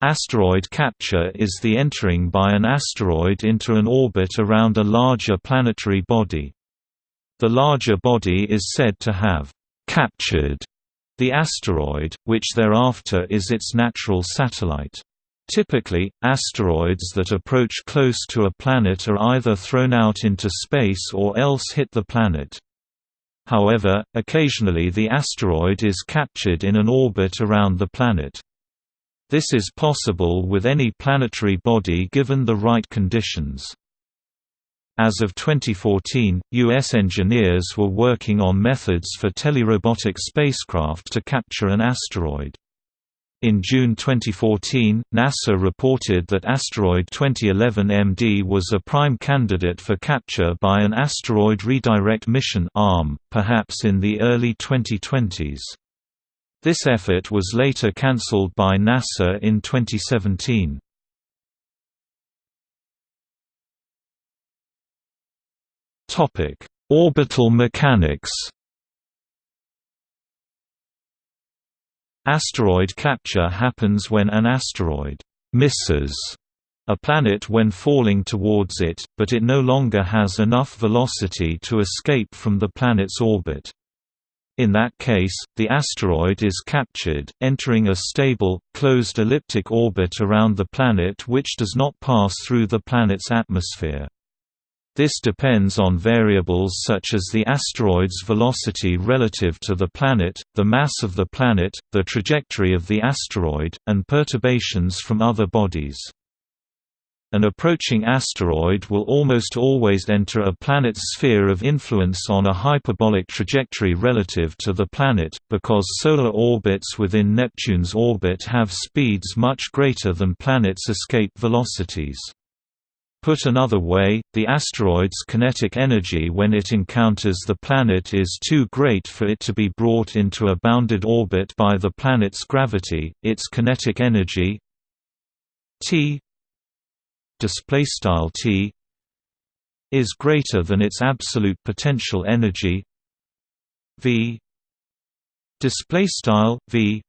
Asteroid capture is the entering by an asteroid into an orbit around a larger planetary body. The larger body is said to have «captured» the asteroid, which thereafter is its natural satellite. Typically, asteroids that approach close to a planet are either thrown out into space or else hit the planet. However, occasionally the asteroid is captured in an orbit around the planet. This is possible with any planetary body given the right conditions. As of 2014, U.S. engineers were working on methods for telerobotic spacecraft to capture an asteroid. In June 2014, NASA reported that asteroid 2011 MD was a prime candidate for capture by an Asteroid Redirect Mission ARM, perhaps in the early 2020s. This effort was later cancelled by NASA in 2017. Topic: Orbital mechanics. Asteroid capture happens when an asteroid misses a planet when falling towards it, but it no longer has enough velocity to escape from the planet's orbit. In that case, the asteroid is captured, entering a stable, closed elliptic orbit around the planet which does not pass through the planet's atmosphere. This depends on variables such as the asteroid's velocity relative to the planet, the mass of the planet, the trajectory of the asteroid, and perturbations from other bodies. An approaching asteroid will almost always enter a planet's sphere of influence on a hyperbolic trajectory relative to the planet, because solar orbits within Neptune's orbit have speeds much greater than planets' escape velocities. Put another way, the asteroid's kinetic energy when it encounters the planet is too great for it to be brought into a bounded orbit by the planet's gravity. Its kinetic energy T display style T is greater than its absolute potential energy V display style V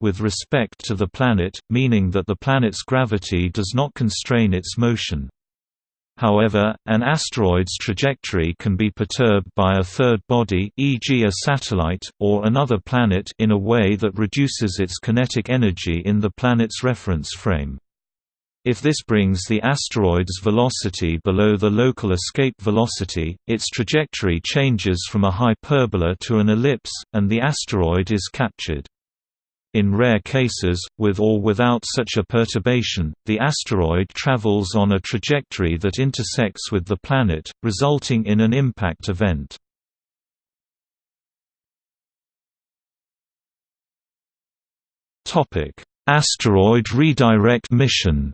with respect to the planet, meaning that the planet's gravity does not constrain its motion. However, an asteroid's trajectory can be perturbed by a third body e.g. a satellite, or another planet in a way that reduces its kinetic energy in the planet's reference frame. If this brings the asteroid's velocity below the local escape velocity, its trajectory changes from a hyperbola to an ellipse, and the asteroid is captured. In rare cases, with or without such a perturbation, the asteroid travels on a trajectory that intersects with the planet, resulting in an impact event. Asteroid redirect mission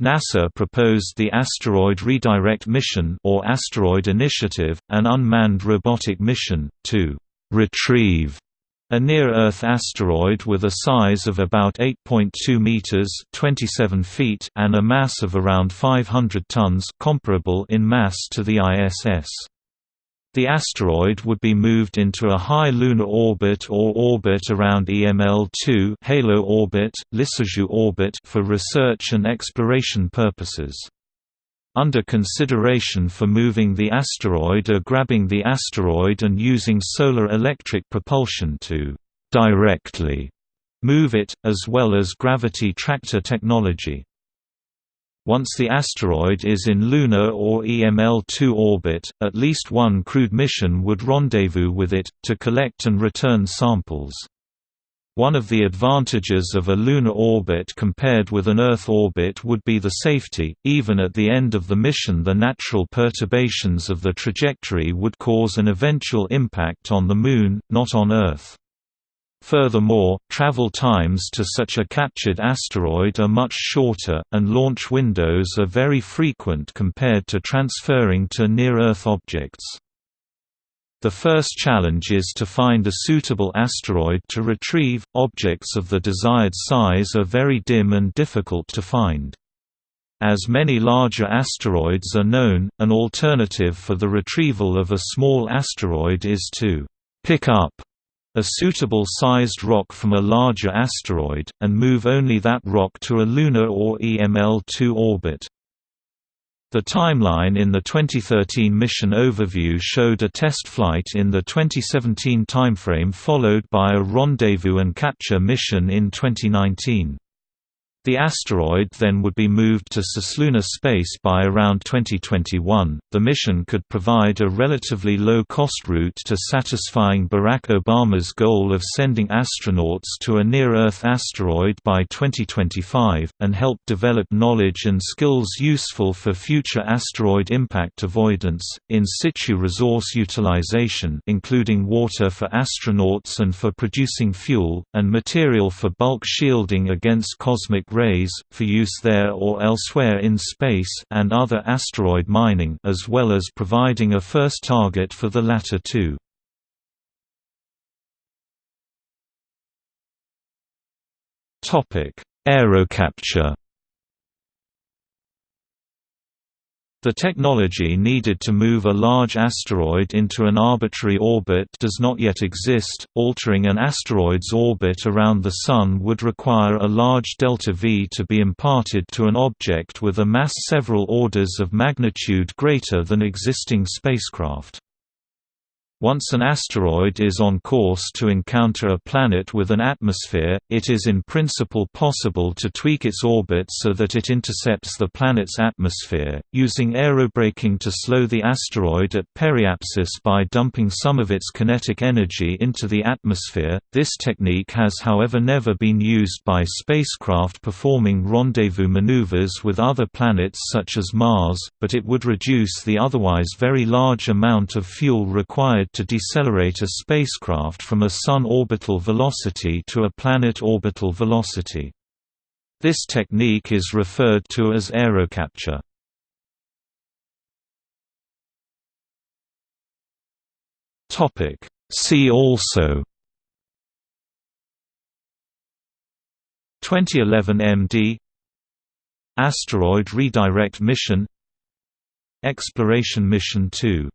NASA proposed the Asteroid Redirect Mission or Asteroid Initiative, an unmanned robotic mission, to «retrieve» a near-Earth asteroid with a size of about 8.2 meters (27 feet) and a mass of around 500 tons, comparable in mass to the ISS. The asteroid would be moved into a high lunar orbit or orbit around EML-2 halo orbit, orbit for research and exploration purposes. Under consideration for moving the asteroid are grabbing the asteroid and using solar electric propulsion to «directly» move it, as well as gravity tractor technology. Once the asteroid is in lunar or EML-2 orbit, at least one crewed mission would rendezvous with it, to collect and return samples. One of the advantages of a lunar orbit compared with an Earth orbit would be the safety, even at the end of the mission the natural perturbations of the trajectory would cause an eventual impact on the Moon, not on Earth. Furthermore, travel times to such a captured asteroid are much shorter, and launch windows are very frequent compared to transferring to near-Earth objects. The first challenge is to find a suitable asteroid to retrieve. Objects of the desired size are very dim and difficult to find. As many larger asteroids are known, an alternative for the retrieval of a small asteroid is to pick up a suitable sized rock from a larger asteroid, and move only that rock to a lunar or EML-2 orbit. The timeline in the 2013 mission overview showed a test flight in the 2017 timeframe followed by a rendezvous and capture mission in 2019. The asteroid then would be moved to cislunar space by around 2021. The mission could provide a relatively low cost route to satisfying Barack Obama's goal of sending astronauts to a near Earth asteroid by 2025, and help develop knowledge and skills useful for future asteroid impact avoidance, in situ resource utilization, including water for astronauts and for producing fuel, and material for bulk shielding against cosmic rays, for use there or elsewhere in space and other asteroid mining as well as providing a first target for the latter two. Aerocapture The technology needed to move a large asteroid into an arbitrary orbit does not yet exist. Altering an asteroid's orbit around the Sun would require a large delta V to be imparted to an object with a mass several orders of magnitude greater than existing spacecraft. Once an asteroid is on course to encounter a planet with an atmosphere, it is in principle possible to tweak its orbit so that it intercepts the planet's atmosphere, using aerobraking to slow the asteroid at periapsis by dumping some of its kinetic energy into the atmosphere. This technique has however never been used by spacecraft performing rendezvous maneuvers with other planets such as Mars, but it would reduce the otherwise very large amount of fuel required to decelerate a spacecraft from a Sun orbital velocity to a planet orbital velocity. This technique is referred to as aerocapture. See also 2011 MD Asteroid Redirect Mission Exploration Mission 2